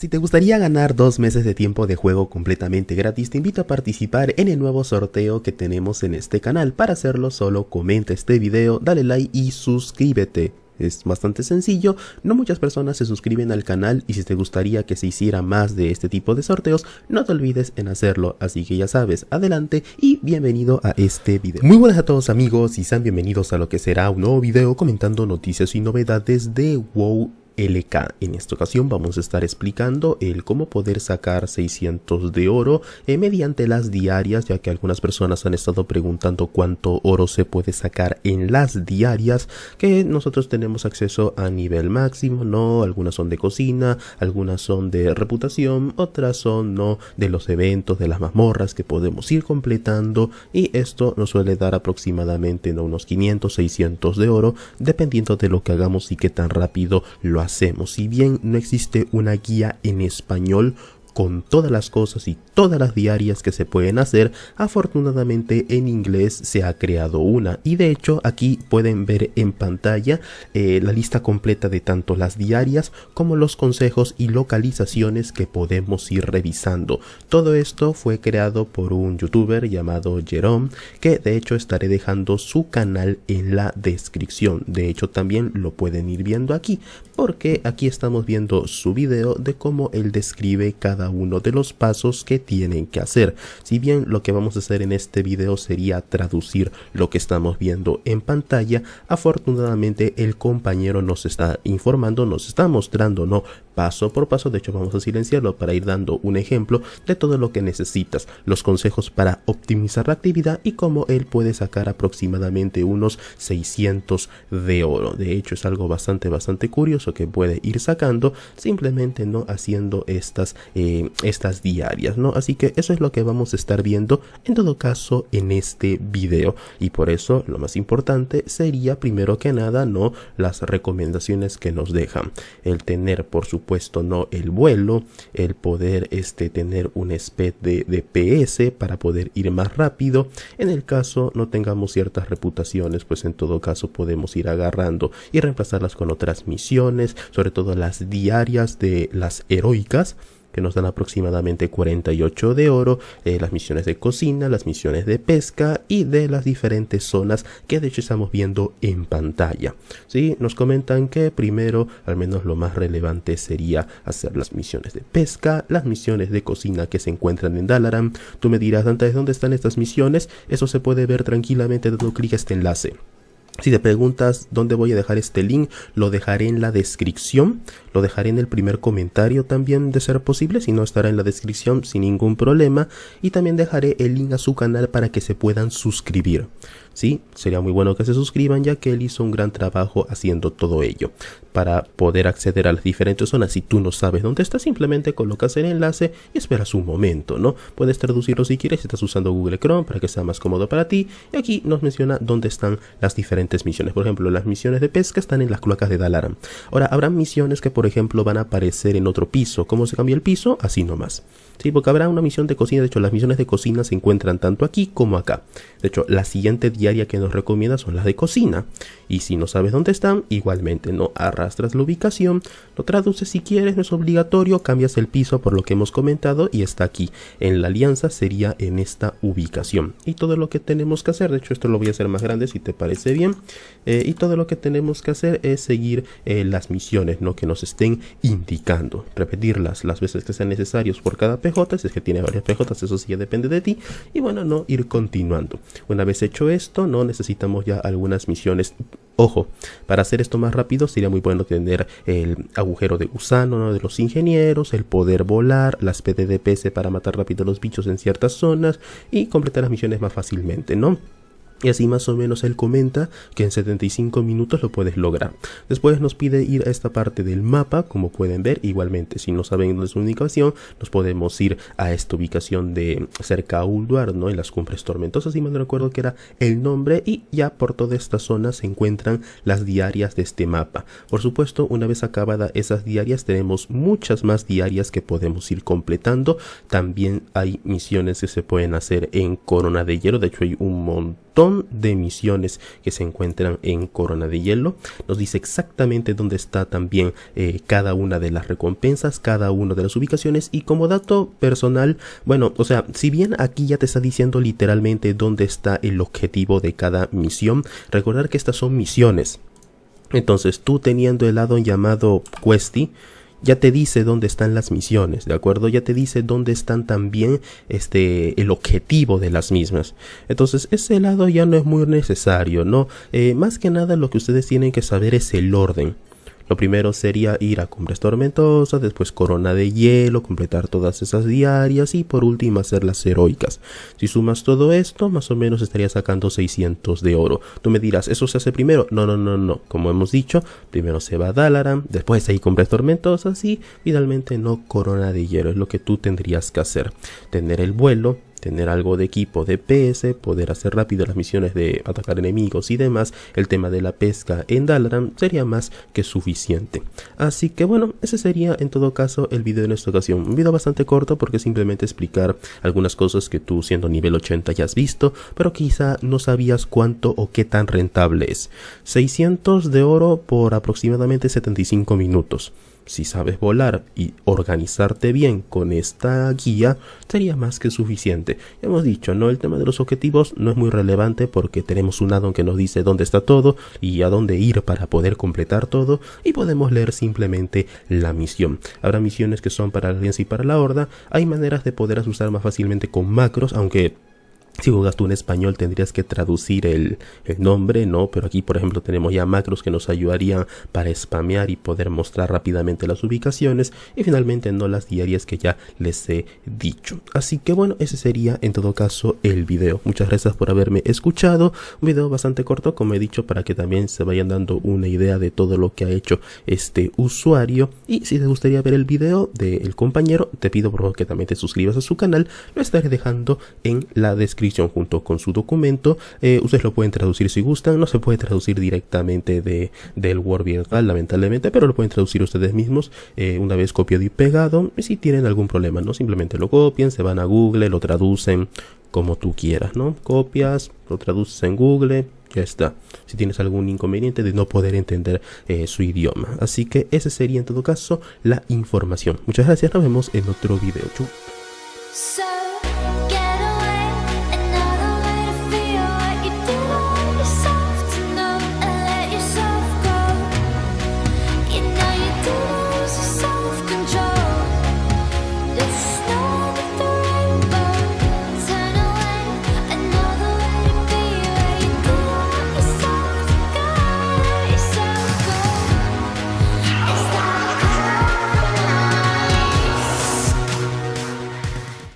Si te gustaría ganar dos meses de tiempo de juego completamente gratis, te invito a participar en el nuevo sorteo que tenemos en este canal. Para hacerlo solo comenta este video, dale like y suscríbete. Es bastante sencillo, no muchas personas se suscriben al canal y si te gustaría que se hiciera más de este tipo de sorteos, no te olvides en hacerlo, así que ya sabes, adelante y bienvenido a este video. Muy buenas a todos amigos y sean bienvenidos a lo que será un nuevo video comentando noticias y novedades de WoW LK. En esta ocasión vamos a estar explicando el cómo poder sacar 600 de oro eh, mediante las diarias, ya que algunas personas han estado preguntando cuánto oro se puede sacar en las diarias, que nosotros tenemos acceso a nivel máximo, no, algunas son de cocina, algunas son de reputación, otras son no de los eventos, de las mazmorras que podemos ir completando y esto nos suele dar aproximadamente ¿no? unos 500, 600 de oro, dependiendo de lo que hagamos y qué tan rápido lo hacemos. Si bien no existe una guía en español, con todas las cosas y todas las diarias que se pueden hacer, afortunadamente en inglés se ha creado una y de hecho aquí pueden ver en pantalla eh, la lista completa de tanto las diarias como los consejos y localizaciones que podemos ir revisando. Todo esto fue creado por un youtuber llamado Jerome que de hecho estaré dejando su canal en la descripción. De hecho también lo pueden ir viendo aquí porque aquí estamos viendo su video de cómo él describe cada uno de los pasos que tienen que hacer. Si bien lo que vamos a hacer en este video sería traducir lo que estamos viendo en pantalla, afortunadamente el compañero nos está informando, nos está mostrando, no paso por paso, de hecho vamos a silenciarlo para ir dando un ejemplo de todo lo que necesitas, los consejos para optimizar la actividad y cómo él puede sacar aproximadamente unos 600 de oro. De hecho es algo bastante bastante curioso que puede ir sacando simplemente no haciendo estas eh, estas diarias, ¿no? Así que eso es lo que vamos a estar viendo en todo caso en este video y por eso lo más importante sería primero que nada, ¿no? Las recomendaciones que nos dejan. El tener, por supuesto, ¿no? El vuelo, el poder este, tener un speed de, de PS para poder ir más rápido. En el caso no tengamos ciertas reputaciones, pues en todo caso podemos ir agarrando y reemplazarlas con otras misiones, sobre todo las diarias de las heroicas que nos dan aproximadamente 48 de oro, eh, las misiones de cocina, las misiones de pesca y de las diferentes zonas que de hecho estamos viendo en pantalla. ¿sí? Nos comentan que primero, al menos lo más relevante sería hacer las misiones de pesca, las misiones de cocina que se encuentran en Dalaran. Tú me dirás, antes ¿dónde están estas misiones? Eso se puede ver tranquilamente dando clic a este enlace. Si te preguntas dónde voy a dejar este link, lo dejaré en la descripción, lo dejaré en el primer comentario también de ser posible, si no estará en la descripción sin ningún problema. Y también dejaré el link a su canal para que se puedan suscribir. Sí, sería muy bueno que se suscriban ya que él hizo un gran trabajo haciendo todo ello. Para poder acceder a las diferentes zonas, si tú no sabes dónde está, simplemente colocas el enlace y esperas un momento, ¿no? Puedes traducirlo si quieres, estás usando Google Chrome para que sea más cómodo para ti. Y aquí nos menciona dónde están las diferentes misiones. Por ejemplo, las misiones de pesca están en las cloacas de Dalaran. Ahora, habrá misiones que, por ejemplo, van a aparecer en otro piso. ¿Cómo se cambia el piso? Así nomás. Sí, porque habrá una misión de cocina. De hecho, las misiones de cocina se encuentran tanto aquí como acá. De hecho, la siguiente diaria que nos recomienda son las de cocina. Y si no sabes dónde están, igualmente no arrastras la ubicación, lo traduces si quieres, no es obligatorio, cambias el piso por lo que hemos comentado y está aquí. En la alianza sería en esta ubicación. Y todo lo que tenemos que hacer, de hecho esto lo voy a hacer más grande si te parece bien. Eh, y todo lo que tenemos que hacer es seguir eh, las misiones ¿no? que nos estén indicando. Repetirlas las veces que sean necesarios por cada PJ, si es que tiene varias PJ, eso sí ya depende de ti. Y bueno, no ir continuando. Una vez hecho esto, no necesitamos ya algunas misiones Ojo, para hacer esto más rápido sería muy bueno tener el agujero de gusano de los ingenieros, el poder volar, las PDDPS para matar rápido los bichos en ciertas zonas y completar las misiones más fácilmente, ¿no? Y así más o menos él comenta que en 75 minutos lo puedes lograr. Después nos pide ir a esta parte del mapa, como pueden ver. Igualmente, si no saben dónde es su ubicación, nos podemos ir a esta ubicación de cerca a Ulduar, ¿no? En las cumbres tormentosas, y me recuerdo que era el nombre. Y ya por toda esta zona se encuentran las diarias de este mapa. Por supuesto, una vez acabada esas diarias, tenemos muchas más diarias que podemos ir completando. También hay misiones que se pueden hacer en Corona de Hierro. De hecho, hay un montón montón de misiones que se encuentran en Corona de Hielo. Nos dice exactamente dónde está también eh, cada una de las recompensas, cada una de las ubicaciones y como dato personal, bueno, o sea, si bien aquí ya te está diciendo literalmente dónde está el objetivo de cada misión, recordar que estas son misiones. Entonces tú teniendo el lado llamado Questy, ya te dice dónde están las misiones, ¿de acuerdo? Ya te dice dónde están también este el objetivo de las mismas. Entonces, ese lado ya no es muy necesario, ¿no? Eh, más que nada lo que ustedes tienen que saber es el orden. Lo primero sería ir a Cumbres Tormentosas, después Corona de Hielo, completar todas esas diarias y por último hacer las heroicas. Si sumas todo esto, más o menos estaría sacando 600 de oro. Tú me dirás, ¿eso se hace primero? No, no, no, no. Como hemos dicho, primero se va a Dalaran, después hay Cumbres Tormentosas y finalmente no Corona de Hielo. Es lo que tú tendrías que hacer. Tener el vuelo, tener algo de equipo de PS, poder hacer rápido las misiones de atacar enemigos y demás, el tema de la pesca en Dalaran sería más que suficiente. Así que bueno, ese sería en todo caso el video en esta ocasión. Un video bastante corto porque simplemente explicar algunas cosas que tú siendo nivel 80 ya has visto, pero quizá no sabías cuánto o qué tan rentable es. 600 de oro por aproximadamente 75 minutos. Si sabes volar y organizarte bien con esta guía, sería más que suficiente. Hemos dicho, ¿no? El tema de los objetivos no es muy relevante porque tenemos un addon que nos dice dónde está todo y a dónde ir para poder completar todo y podemos leer simplemente la misión. Habrá misiones que son para la alianza y para la horda. Hay maneras de poder usar más fácilmente con macros, aunque si jugas tú en español tendrías que traducir el, nombre, ¿no? Pero aquí, por ejemplo, tenemos ya macros que nos ayudarían para spamear y poder mostrar rápidamente las ubicaciones. Y finalmente, no las diarias que ya les he dicho. Así que bueno, ese sería en todo caso el video. Muchas gracias por haberme escuchado. Un video bastante corto, como he dicho, para que también se vayan dando una idea de todo lo que ha hecho este usuario. Y si te gustaría ver el video del compañero, te pido por favor que también te suscribas a su canal. Lo estaré dejando en la descripción junto con su documento. Eh, ustedes lo pueden traducir si gustan. No se puede traducir directamente de, del Word virtual, lamentablemente, pero lo pueden traducir ustedes mismos eh, una vez copiado y pegado. Y si tienen algún problema, no simplemente lo copian, se van a Google, lo traducen como tú quieras, ¿no? Copias, lo traduces en Google, ya está. Si tienes algún inconveniente de no poder entender eh, su idioma. Así que ese sería en todo caso la información. Muchas gracias, nos vemos en otro video. Chau.